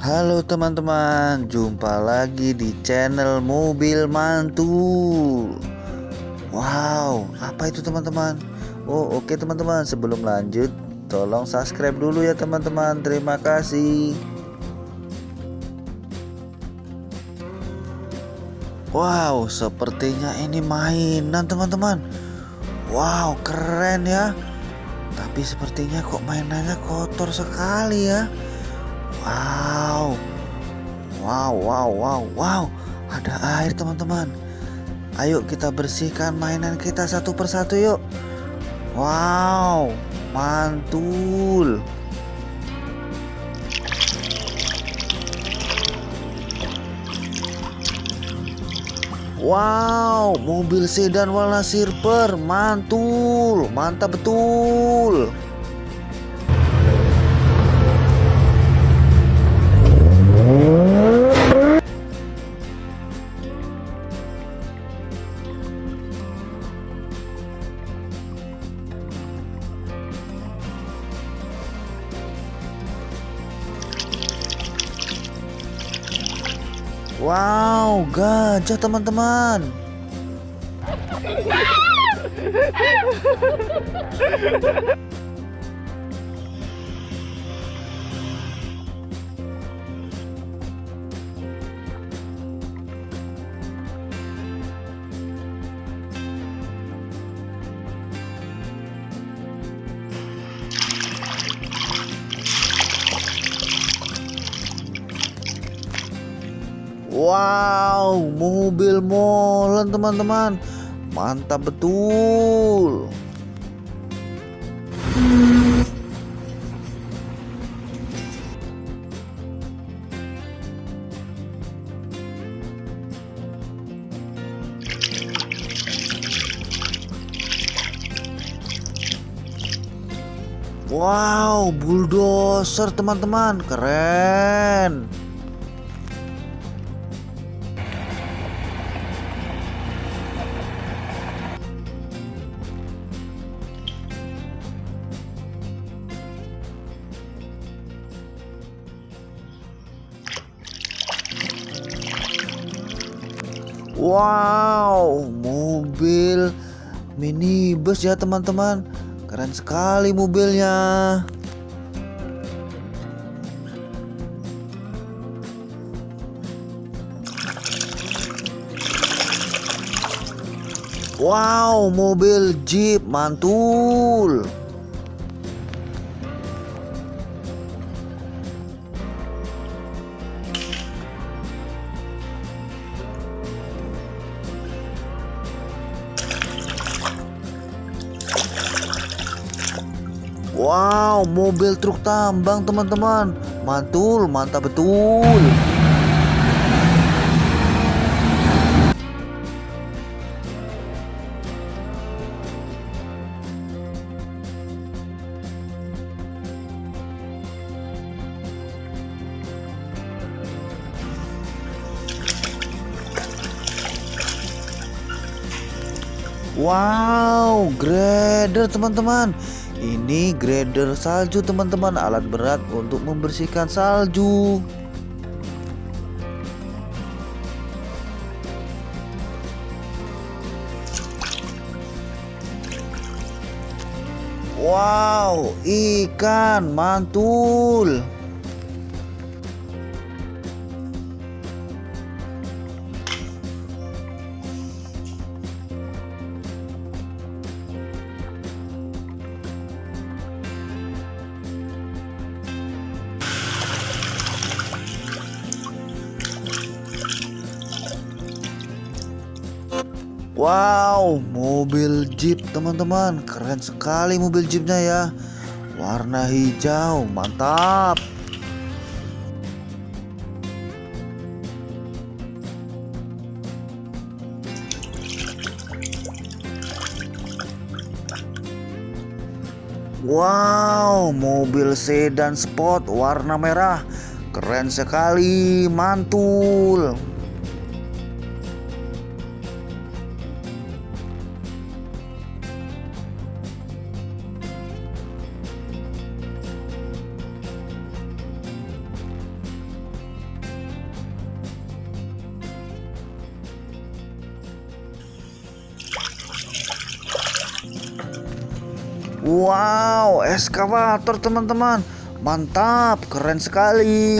Halo teman-teman, jumpa lagi di channel Mobil Mantul. Wow, apa itu teman-teman? Oh, oke teman-teman, sebelum lanjut, tolong subscribe dulu ya teman-teman. Terima kasih. Wow, sepertinya ini mainan teman-teman. Wow, keren ya. Tapi sepertinya kok mainannya kotor sekali ya. Wow. Wow, wow, wow, wow. Ada air, teman-teman. Ayo kita bersihkan mainan kita satu persatu yuk. Wow, mantul. Wow, mobil sedan warna silver, mantul, mantap betul. Wow, gajah teman-teman. Wow, mobil molen teman-teman. Mantap betul. Wow, bulldozer teman-teman, keren. Wow, mobil minibus ya teman-teman. Keren sekali mobilnya. Wow, mobil Jeep mantul. Wow, mobil truk tambang teman-teman. Mantul, mantap betul. Wow, grader teman-teman. Ini grader salju teman-teman, alat berat untuk membersihkan salju. Wow, ikan mantul. Wow, mobil Jeep teman-teman, keren sekali mobil Jeepnya ya. Warna hijau, mantap. Wow, mobil sedan sport warna merah, keren sekali, mantul. Wow, eskavator teman-teman. Mantap, keren sekali.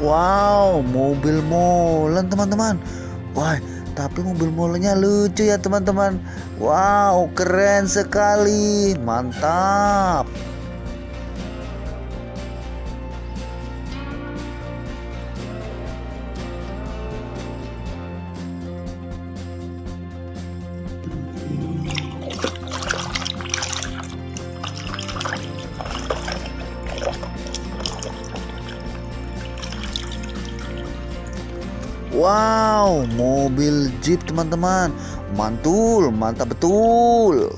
Wow, mobil molen teman-teman. Wah, tapi mobil molennya lucu ya teman-teman. Wow, keren sekali. Mantap. Wow, mobil Jeep teman-teman. Mantul, mantap betul.